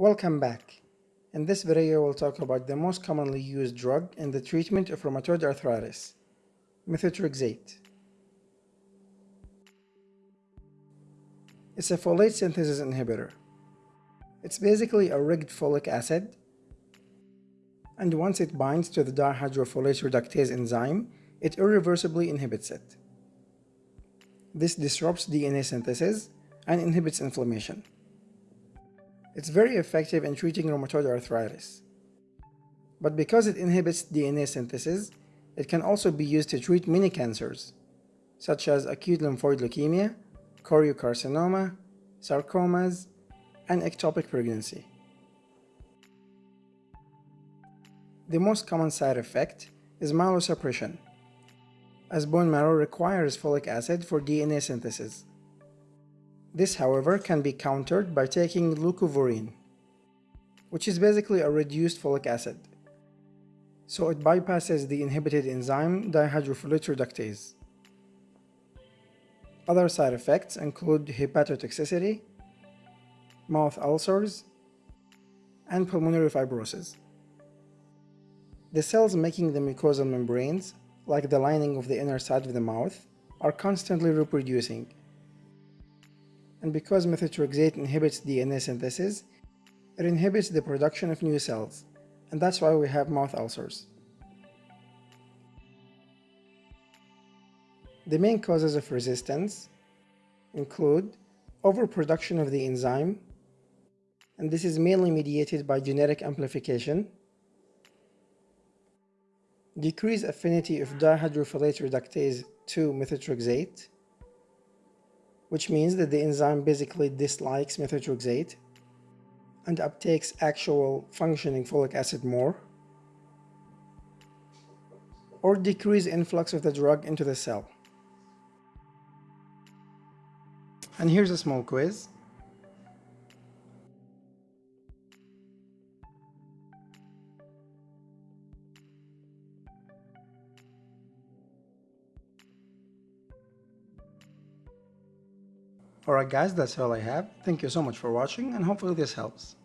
Welcome back. In this video we'll talk about the most commonly used drug in the treatment of rheumatoid arthritis, methotrexate. It's a folate synthesis inhibitor. It's basically a rigged folic acid and once it binds to the dihydrofolate reductase enzyme, it irreversibly inhibits it. This disrupts DNA synthesis and inhibits inflammation. It's very effective in treating rheumatoid arthritis. But because it inhibits DNA synthesis, it can also be used to treat many cancers, such as acute lymphoid leukemia, choriocarcinoma, sarcomas, and ectopic pregnancy. The most common side effect is myelosuppression, as bone marrow requires folic acid for DNA synthesis. This, however, can be countered by taking leucovorin, which is basically a reduced folic acid. So it bypasses the inhibited enzyme dihydrofolate reductase. Other side effects include hepatotoxicity, mouth ulcers, and pulmonary fibrosis. The cells making the mucosal membranes, like the lining of the inner side of the mouth, are constantly reproducing and because methotrexate inhibits DNA synthesis, it inhibits the production of new cells, and that's why we have mouth ulcers. The main causes of resistance include overproduction of the enzyme, and this is mainly mediated by genetic amplification, decreased affinity of dihydrofolate reductase to methotrexate, which means that the enzyme basically dislikes methotrexate and uptakes actual functioning folic acid more, or decrease influx of the drug into the cell. And here's a small quiz. Alright guys, that's all I have. Thank you so much for watching and hopefully this helps.